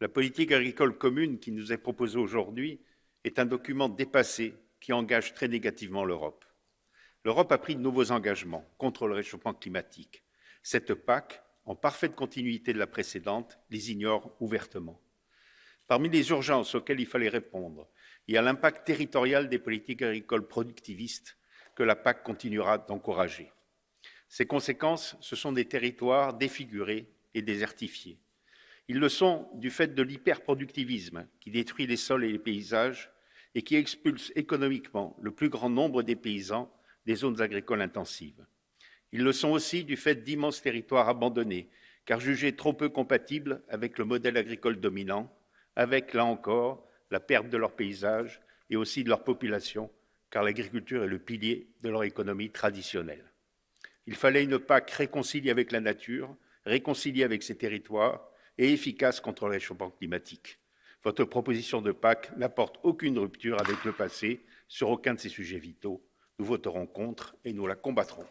La politique agricole commune qui nous est proposée aujourd'hui est un document dépassé qui engage très négativement l'Europe. L'Europe a pris de nouveaux engagements contre le réchauffement climatique. Cette PAC, en parfaite continuité de la précédente, les ignore ouvertement. Parmi les urgences auxquelles il fallait répondre, il y a l'impact territorial des politiques agricoles productivistes que la PAC continuera d'encourager. Ces conséquences, ce sont des territoires défigurés et désertifiés. Ils le sont du fait de l'hyperproductivisme qui détruit les sols et les paysages et qui expulse économiquement le plus grand nombre des paysans des zones agricoles intensives. Ils le sont aussi du fait d'immenses territoires abandonnés, car jugés trop peu compatibles avec le modèle agricole dominant, avec, là encore, la perte de leur paysage et aussi de leur population, car l'agriculture est le pilier de leur économie traditionnelle. Il fallait une PAC réconciliée avec la nature, réconciliée avec ces territoires et efficace contre le réchauffement climatique. Votre proposition de PAC n'apporte aucune rupture avec le passé sur aucun de ces sujets vitaux. Nous voterons contre et nous la combattrons.